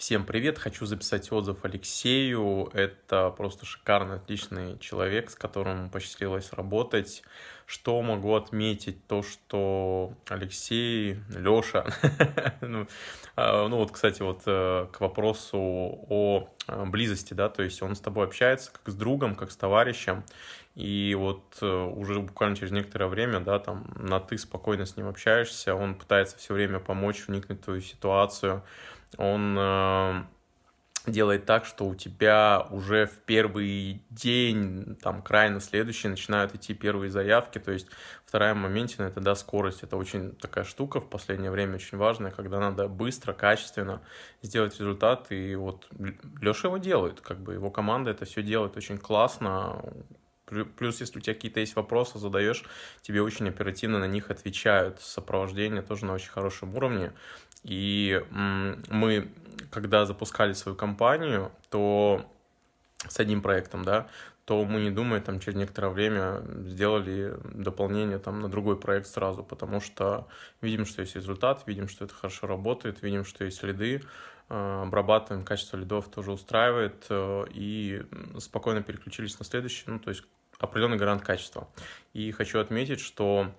Всем привет! Хочу записать отзыв Алексею. Это просто шикарный, отличный человек, с которым посчастливилось работать. Что могу отметить? То, что Алексей, Леша, ну, а, ну вот, кстати, вот э, к вопросу о близости, да, то есть он с тобой общается как с другом, как с товарищем, и вот э, уже буквально через некоторое время, да, там, на ты спокойно с ним общаешься, он пытается все время помочь, вникнуть в твою ситуацию, он э, делает так, что у тебя уже в первый день, там, край на следующий начинают идти первые заявки, то есть вторая моментина это, да, скорость, это очень такая штука в последнее время очень важная, когда надо быстро, качественно сделать результат, и вот Леша его делает, как бы его команда это все делает очень классно, Плюс, если у тебя какие-то есть вопросы, задаешь, тебе очень оперативно на них отвечают. Сопровождение тоже на очень хорошем уровне. И мы, когда запускали свою компанию, то с одним проектом, да, то мы не думая, там, через некоторое время сделали дополнение там, на другой проект сразу, потому что видим, что есть результат, видим, что это хорошо работает, видим, что есть следы, э, обрабатываем, качество лидов тоже устраивает, э, и спокойно переключились на следующий, ну, то есть определенный гарант качества. И хочу отметить, что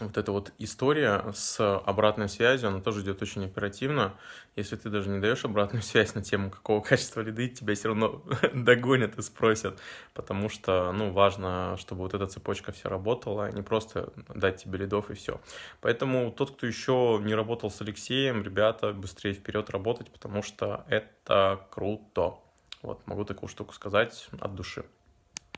вот эта вот история с обратной связью, она тоже идет очень оперативно. Если ты даже не даешь обратную связь на тему, какого качества лиды, тебя все равно догонят и спросят, потому что, ну, важно, чтобы вот эта цепочка вся работала, а не просто дать тебе лидов и все. Поэтому тот, кто еще не работал с Алексеем, ребята, быстрее вперед работать, потому что это круто. Вот, могу такую штуку сказать от души.